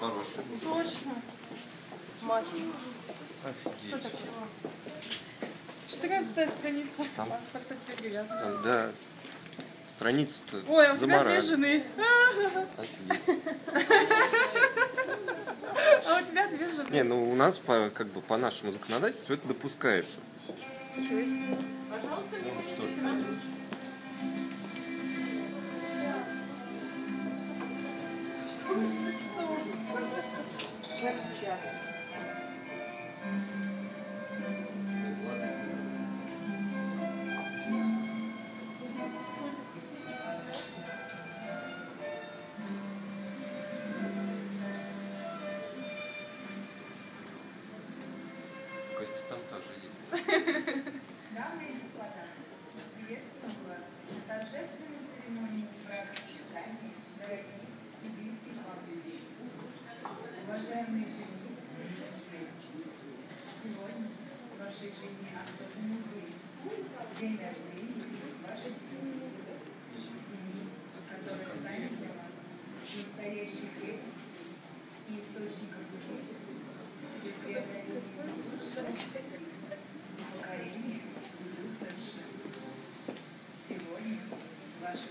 Хороший. Точно. Маша. Офигеть. 14 страница Там. паспорта теперь привязана. Там, да. Страницу-то Ой, а у тебя две жены. Офигеть. А у тебя две жены. Не, ну у нас по, как бы по нашему законодательству это допускается. Ничего себе. Пожалуйста, Ну что ж Костя там тоже есть. Дамы и господа, приветствую вас на Уважаемые и женщины, сегодня в вашей жизни особенный день. День рождения вашей семьи. Семьи, которая станет для вас настоящей крепостью и источником силы, преследования покорение будут дальше. Сегодня ваши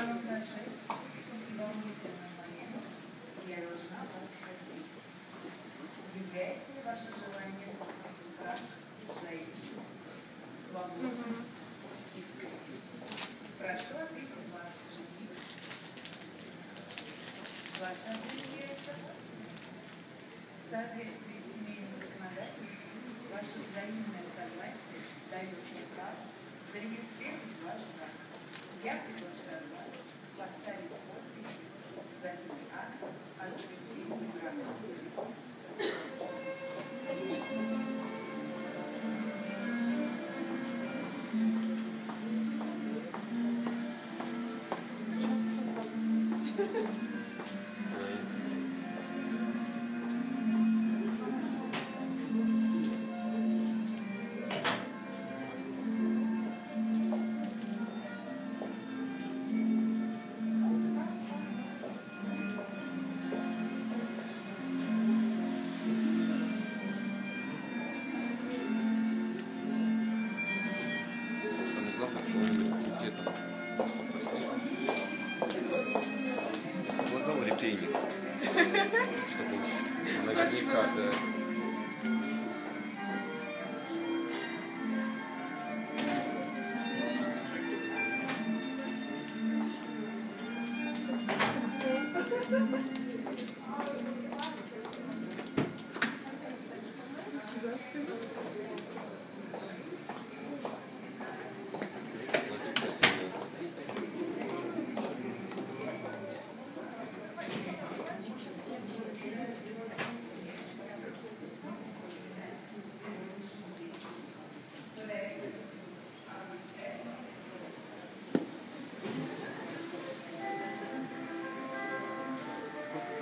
И волнительным моментом я должна вас спросить, является ли ваше желание вступить в брак взаимным, свободным, искренним? Прошу ответить вас, жених. Ваше ответ семейным законодательством ваше взаимное согласие дает мне право зарегистрировать ваш брак. Я приглашаю вас поставить подпись в записи акта о you caught that.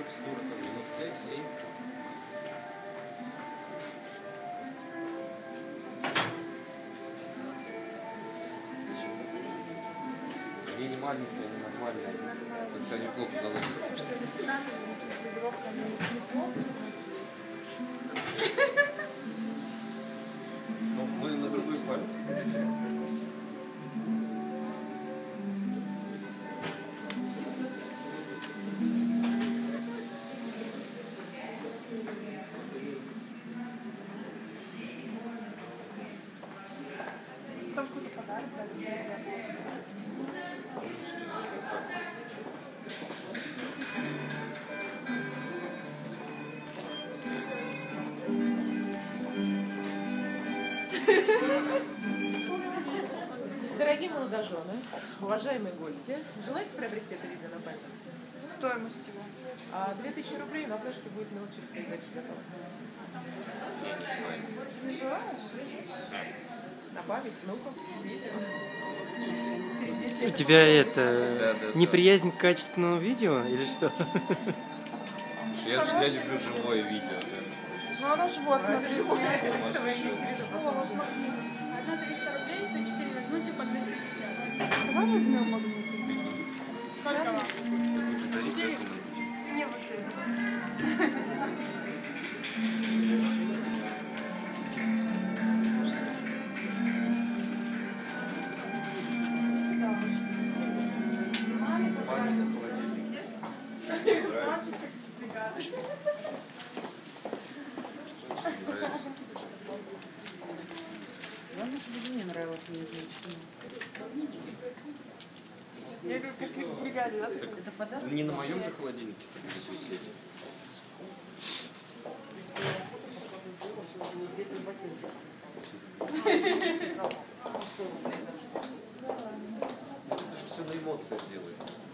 Сколько процедур там? Минут 5-7? Они не маленькие, они нормальные. Только они плохо заложены. Что если наша тренировка не, не плохо, Ну, вы на другой палец. Дорогие молодожены, уважаемые гости, желаете приобрести это видео на память? Стоимость его. А 2000 рублей на флешке будет 5 запись готова. Не желаешь? На память, внукам, детям. Через 10 У тебя это Да, да, да. неприязнь к качественному видео или что? Слушай, я, же- я люблю живое видео. Да. Ну оно же вот, смотри. Магнит. Одна 300 рублей, если 4 возьмете по 250. Давай возьмем магниты. Главное, чтобы мне нравилось мне женщина. Я говорю, как в бригаде, да? Это подарок? Не на моем же холодильнике здесь висели. Это же все на эмоциях делается.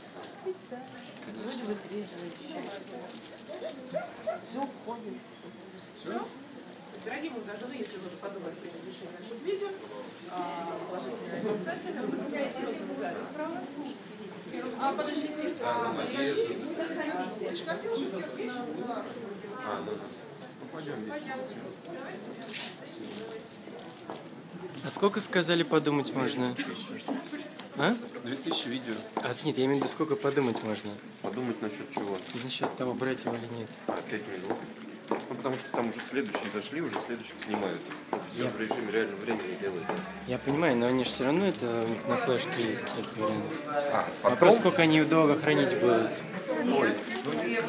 Вроде вытрезвывающее. Все уходит. Дорогие молодожены, если вы подумали принять решение насчет видео, положительное отрицательное, вы сносим запись, правда? А, подождите. А, пойдем. А сколько сказали подумать можно? А? 2000 видео. А нет, я имею в виду, сколько подумать можно? Подумать насчет чего? Насчет того, брать его или нет. А, 5 минут. Ну, потому что там уже следующие зашли, уже следующих снимают. Все Я- в режиме реального времени делается. Я понимаю, но они же все равно это у них на флешке есть этот вариант. А, Вопрос, сколько они долго хранить будут. Ну, не-